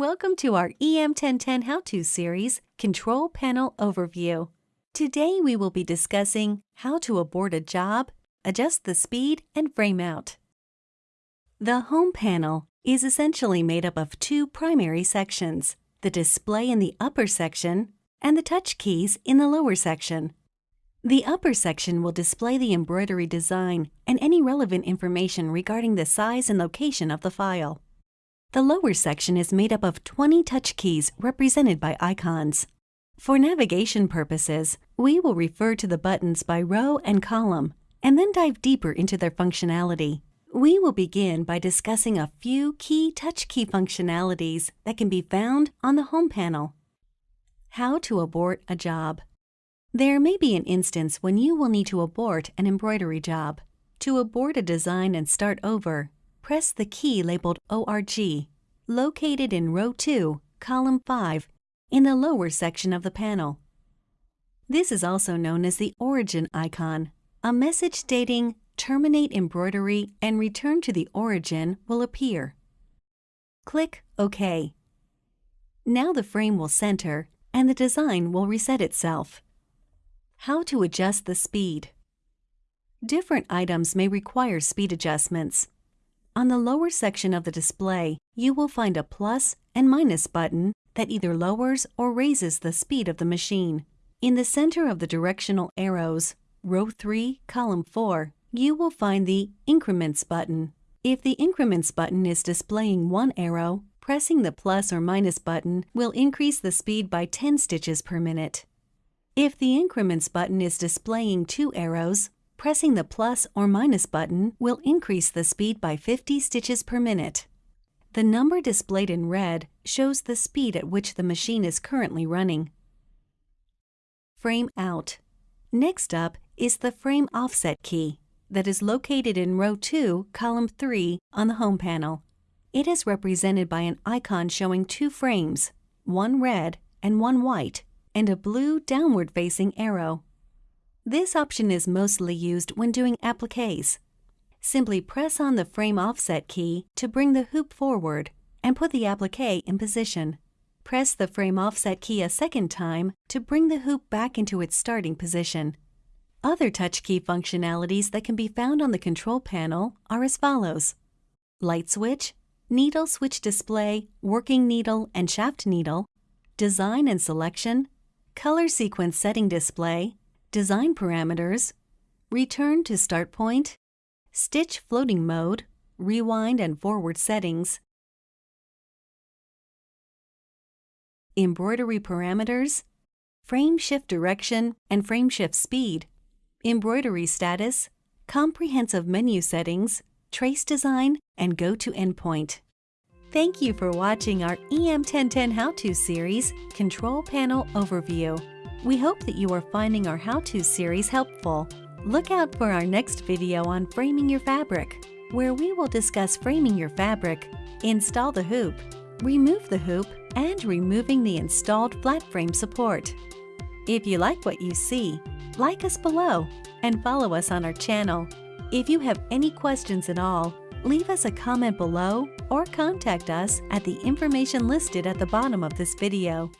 welcome to our EM1010 How-To series, Control Panel Overview. Today we will be discussing how to abort a job, adjust the speed, and frame out. The Home panel is essentially made up of two primary sections, the display in the upper section and the touch keys in the lower section. The upper section will display the embroidery design and any relevant information regarding the size and location of the file. The lower section is made up of 20 touch keys represented by icons. For navigation purposes, we will refer to the buttons by row and column, and then dive deeper into their functionality. We will begin by discussing a few key touch key functionalities that can be found on the Home panel. How to abort a job. There may be an instance when you will need to abort an embroidery job. To abort a design and start over, press the key labeled ORG, located in row 2, column 5, in the lower section of the panel. This is also known as the origin icon. A message stating Terminate embroidery and return to the origin will appear. Click OK. Now the frame will center and the design will reset itself. How to adjust the speed. Different items may require speed adjustments. On the lower section of the display, you will find a plus and minus button that either lowers or raises the speed of the machine. In the center of the directional arrows, row 3, column 4, you will find the Increments button. If the Increments button is displaying one arrow, pressing the plus or minus button will increase the speed by 10 stitches per minute. If the Increments button is displaying two arrows, Pressing the plus or minus button will increase the speed by 50 stitches per minute. The number displayed in red shows the speed at which the machine is currently running. Frame Out Next up is the Frame Offset key that is located in row 2, column 3 on the Home panel. It is represented by an icon showing two frames, one red and one white, and a blue downward-facing arrow. This option is mostly used when doing appliques. Simply press on the frame offset key to bring the hoop forward and put the applique in position. Press the frame offset key a second time to bring the hoop back into its starting position. Other touch key functionalities that can be found on the control panel are as follows. Light switch, needle switch display, working needle and shaft needle, design and selection, color sequence setting display, design parameters, return to start point, stitch floating mode, rewind and forward settings, embroidery parameters, frame shift direction and frame shift speed, embroidery status, comprehensive menu settings, trace design, and go to endpoint. Thank you for watching our EM1010 How-To series Control Panel Overview. We hope that you are finding our how-to series helpful. Look out for our next video on framing your fabric, where we will discuss framing your fabric, install the hoop, remove the hoop, and removing the installed flat frame support. If you like what you see, like us below and follow us on our channel. If you have any questions at all, leave us a comment below or contact us at the information listed at the bottom of this video.